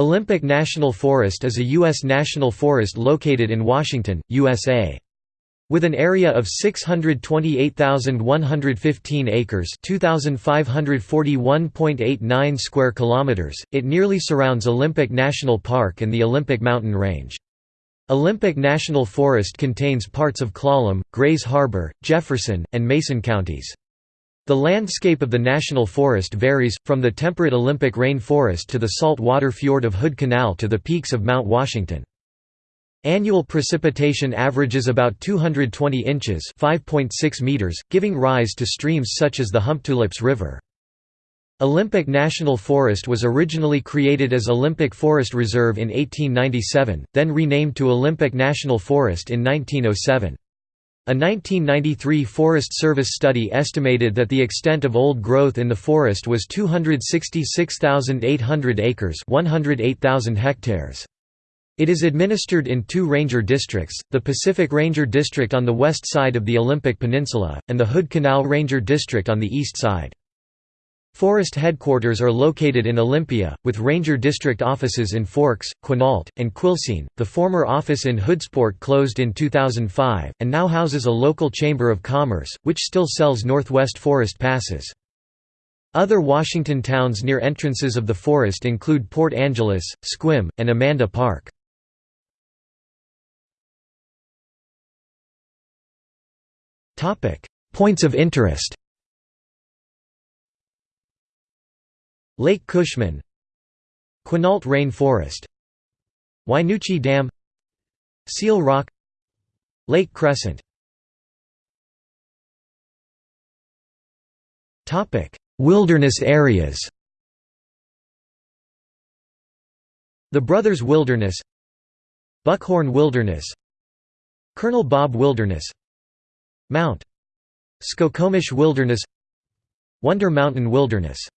Olympic National Forest is a U.S. national forest located in Washington, USA. With an area of 628,115 acres (2,541.89 square kilometers), it nearly surrounds Olympic National Park and the Olympic Mountain Range. Olympic National Forest contains parts of Clallam, Grays Harbor, Jefferson, and Mason counties. The landscape of the national forest varies, from the temperate Olympic rain forest to the salt water fjord of Hood Canal to the peaks of Mount Washington. Annual precipitation averages about 220 inches meters, giving rise to streams such as the Humptulips River. Olympic National Forest was originally created as Olympic Forest Reserve in 1897, then renamed to Olympic National Forest in 1907. A 1993 Forest Service study estimated that the extent of old growth in the forest was 266,800 acres 108,000 hectares. It is administered in two ranger districts, the Pacific Ranger District on the west side of the Olympic Peninsula, and the Hood Canal Ranger District on the east side. Forest headquarters are located in Olympia, with ranger district offices in Forks, Quinault, and Quilcene. The former office in Hoodsport closed in 2005, and now houses a local chamber of commerce, which still sells Northwest Forest passes. Other Washington towns near entrances of the forest include Port Angeles, Sequim, and Amanda Park. Points of interest Lake Cushman Quinault Rain Forest Wynoochee Dam Seal Rock Lake Crescent. Wilderness areas. The Brothers Wilderness Buckhorn Wilderness Colonel Bob Wilderness Mount Skokomish Wilderness Wonder Mountain Wilderness